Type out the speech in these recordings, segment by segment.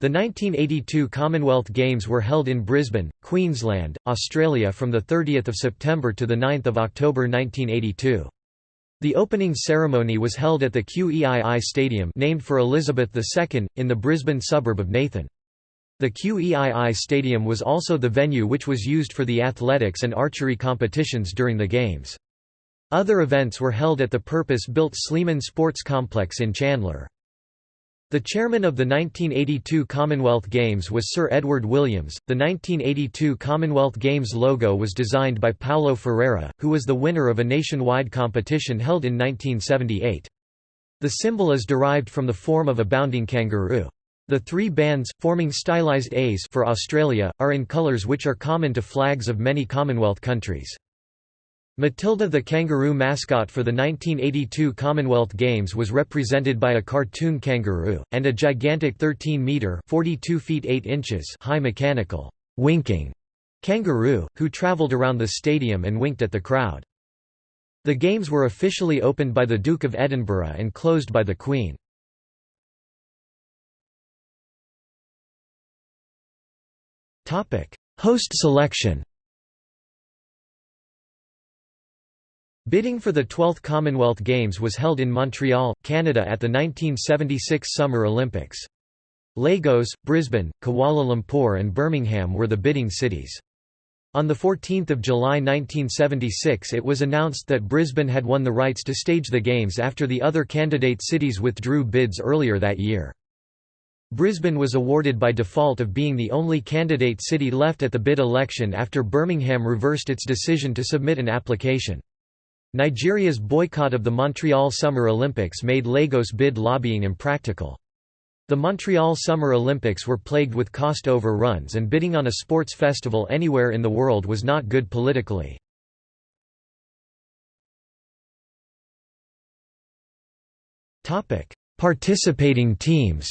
The 1982 Commonwealth Games were held in Brisbane, Queensland, Australia from 30 September to 9 October 1982. The opening ceremony was held at the QEII Stadium named for Elizabeth II, in the Brisbane suburb of Nathan. The QEII Stadium was also the venue which was used for the athletics and archery competitions during the Games. Other events were held at the purpose-built Sleeman Sports Complex in Chandler. The chairman of the 1982 Commonwealth Games was Sir Edward Williams. The 1982 Commonwealth Games logo was designed by Paulo Ferreira, who was the winner of a nationwide competition held in 1978. The symbol is derived from the form of a bounding kangaroo. The three bands, forming stylized A's for Australia, are in colours which are common to flags of many Commonwealth countries. Matilda the kangaroo mascot for the 1982 Commonwealth Games was represented by a cartoon kangaroo, and a gigantic 13-metre high mechanical winking kangaroo, who travelled around the stadium and winked at the crowd. The Games were officially opened by the Duke of Edinburgh and closed by the Queen. Host selection Bidding for the 12th Commonwealth Games was held in Montreal, Canada at the 1976 Summer Olympics. Lagos, Brisbane, Kuala Lumpur and Birmingham were the bidding cities. On 14 July 1976 it was announced that Brisbane had won the rights to stage the Games after the other candidate cities withdrew bids earlier that year. Brisbane was awarded by default of being the only candidate city left at the bid election after Birmingham reversed its decision to submit an application. Nigeria's boycott of the Montreal Summer Olympics made Lagos bid lobbying impractical. The Montreal Summer Olympics were plagued with cost overruns and bidding on a sports festival anywhere in the world was not good politically. Participating teams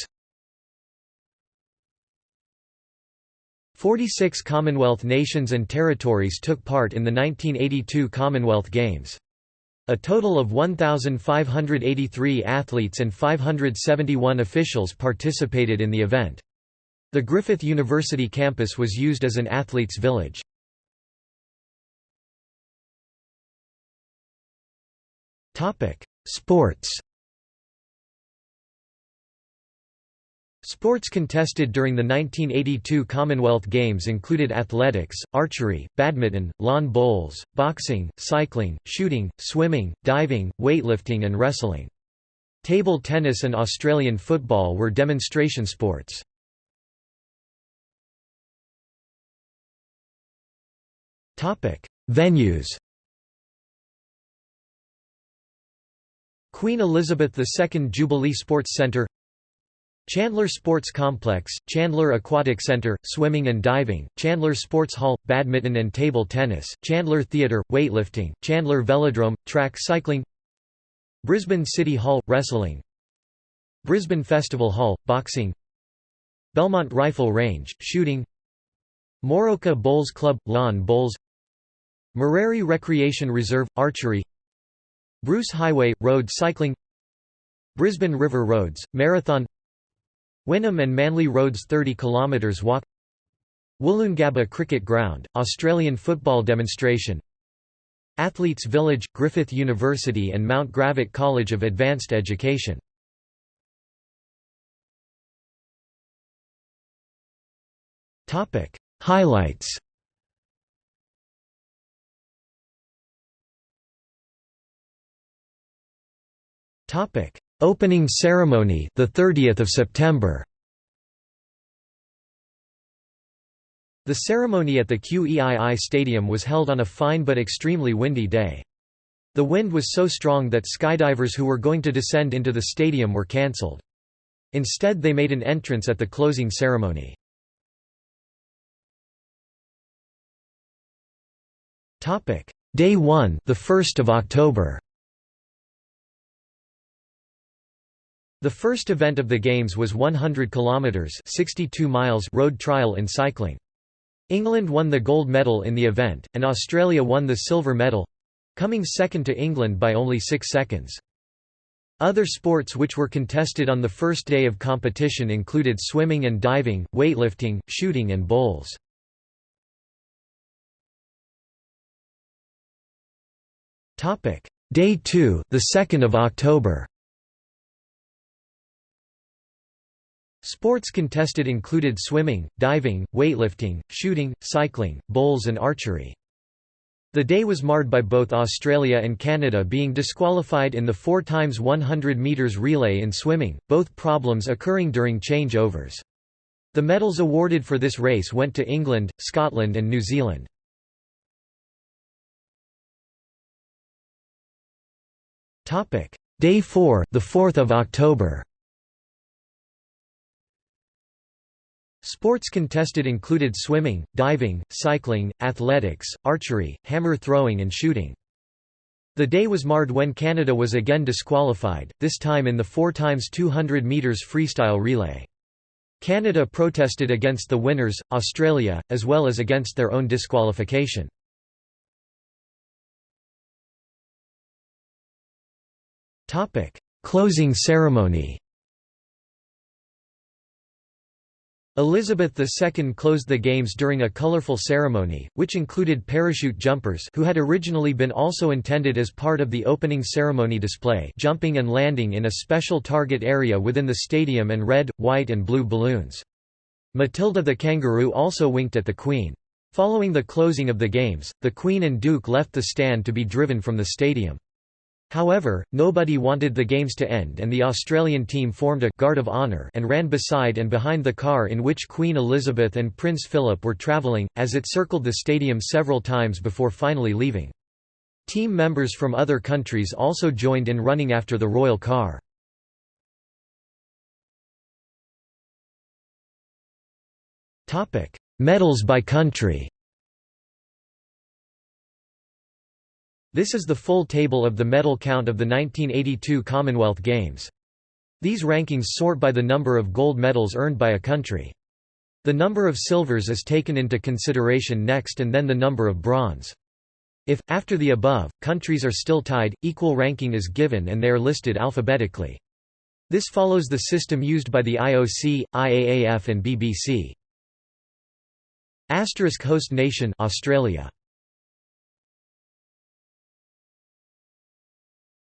46 Commonwealth nations and territories took part in the 1982 Commonwealth Games. A total of 1,583 athletes and 571 officials participated in the event. The Griffith University campus was used as an athletes' village. Sports Sports contested during the 1982 Commonwealth Games included athletics, archery, badminton, lawn bowls, boxing, cycling, shooting, swimming, diving, weightlifting and wrestling. Table tennis and Australian football were demonstration sports. Venues Queen Elizabeth II Jubilee Sports Centre Chandler Sports Complex, Chandler Aquatic Center, Swimming and Diving, Chandler Sports Hall, Badminton and Table Tennis, Chandler Theatre, Weightlifting, Chandler Velodrome, Track Cycling Brisbane City Hall, Wrestling Brisbane Festival Hall, Boxing Belmont Rifle Range, Shooting Moorooka Bowls Club, Lawn Bowls Murarrie Recreation Reserve, Archery Bruce Highway, Road Cycling Brisbane River Roads, Marathon Wynnum and Manly Roads 30 km walk. Woolloongabba Cricket Ground, Australian football demonstration. Athletes Village, Griffith University and Mount Gravatt College of Advanced Education. Highlights Opening ceremony, the 30th of September. The ceremony at the QEII Stadium was held on a fine but extremely windy day. The wind was so strong that skydivers who were going to descend into the stadium were cancelled. Instead they made an entrance at the closing ceremony. Day 1, the 1st of October. The first event of the Games was 100 kilometers (62 miles) road trial in cycling. England won the gold medal in the event, and Australia won the silver medal, coming second to England by only 6 seconds. Other sports which were contested on the first day of competition included swimming and diving, weightlifting, shooting and bowls. Day 2, the 2nd of October. Sports contested included swimming, diving, weightlifting, shooting, cycling, bowls and archery. The day was marred by both Australia and Canada being disqualified in the 4 times 100 metres relay in swimming, both problems occurring during changeovers. The medals awarded for this race went to England, Scotland and New Zealand. Day 4, the 4th of October. Sports contested included swimming, diving, cycling, athletics, archery, hammer throwing and shooting. The day was marred when Canada was again disqualified, this time in the 4 times 200 metres freestyle relay. Canada protested against the winners, Australia, as well as against their own disqualification. Closing ceremony. Elizabeth II closed the Games during a colorful ceremony, which included parachute jumpers who had originally been also intended as part of the opening ceremony display jumping and landing in a special target area within the stadium and red, white and blue balloons. Matilda the kangaroo also winked at the Queen. Following the closing of the Games, the Queen and Duke left the stand to be driven from the stadium. However, nobody wanted the games to end and the Australian team formed a «guard of honour» and ran beside and behind the car in which Queen Elizabeth and Prince Philip were travelling, as it circled the stadium several times before finally leaving. Team members from other countries also joined in running after the royal car. Medals by country This is the full table of the medal count of the 1982 Commonwealth Games. These rankings sort by the number of gold medals earned by a country. The number of silvers is taken into consideration next and then the number of bronze. If, after the above, countries are still tied, equal ranking is given and they are listed alphabetically. This follows the system used by the IOC, IAAF and BBC. Asterisk host nation Australia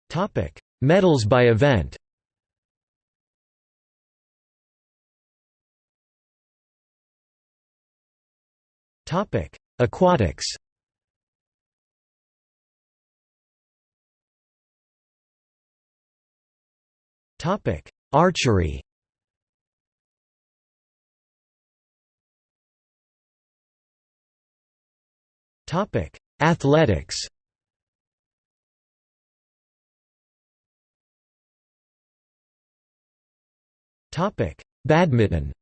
Topic: Medals by event. Topic: Aquatics. Topic: Archery. Topic: Athletics. Topic: Badminton.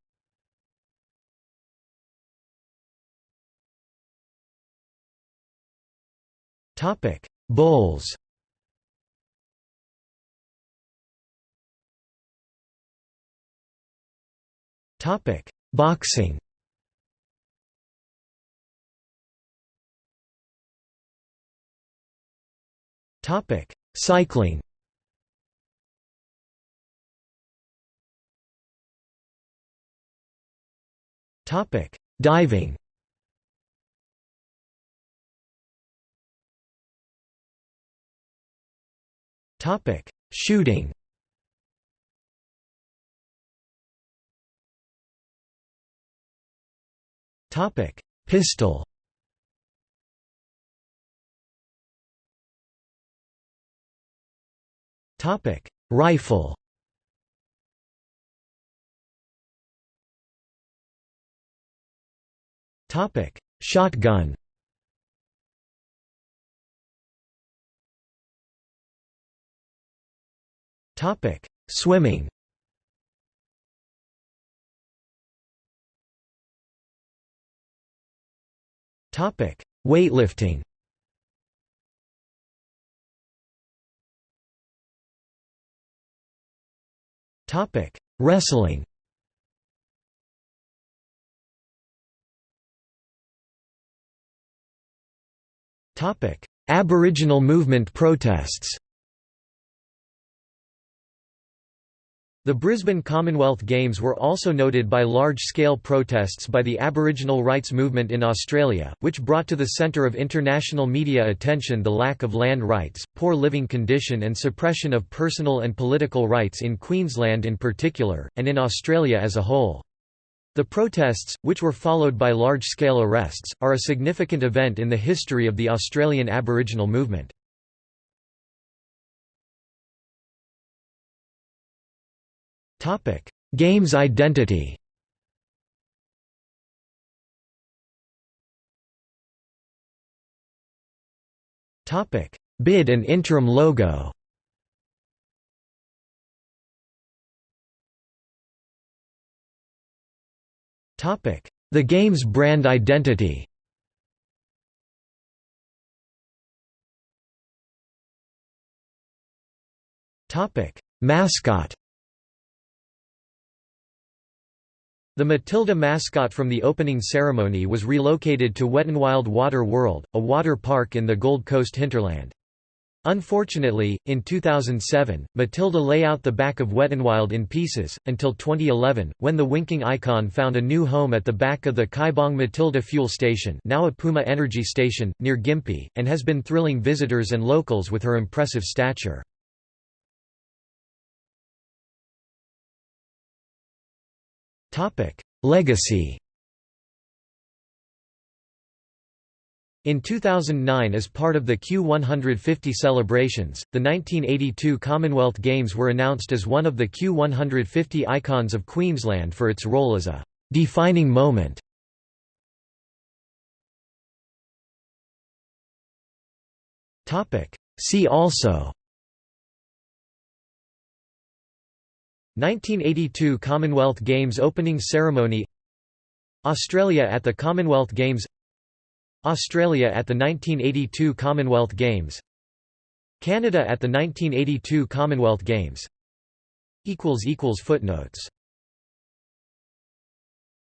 Topic: Bowls. Topic: Boxing. Topic: Cycling. Topic: Diving. Topic: Shooting. Topic: Pistol. Topic: Rifle. Topic: Shotgun. Topic: Swimming. Topic: Weightlifting. Topic: Wrestling. Aboriginal movement protests. The Brisbane Commonwealth Games were also noted by large-scale protests by the Aboriginal rights movement in Australia, which brought to the centre of international media attention the lack of land rights, poor living condition and suppression of personal and political rights in Queensland in particular, and in Australia as a whole. The protests, which were followed by large-scale arrests, are a significant event in the history of the Australian Aboriginal movement. Games identity Bid and interim logo The game's brand identity. Mascot. The Matilda mascot from the opening ceremony was relocated to Wet'n'Wild Water World, a water park in the Gold Coast hinterland. Unfortunately, in 2007, Matilda lay out the back of Wet'n'Wild in pieces, until 2011, when the winking icon found a new home at the back of the Kybong Matilda fuel station now a Puma Energy station, near Gympie, and has been thrilling visitors and locals with her impressive stature. Legacy In 2009 as part of the Q150 celebrations, the 1982 Commonwealth Games were announced as one of the Q150 icons of Queensland for its role as a «defining moment». See also. 1982 Commonwealth Games opening ceremony. Australia at the Commonwealth Games Australia at the 1982 Commonwealth Games. Canada at the 1982 Commonwealth Games. Footnotes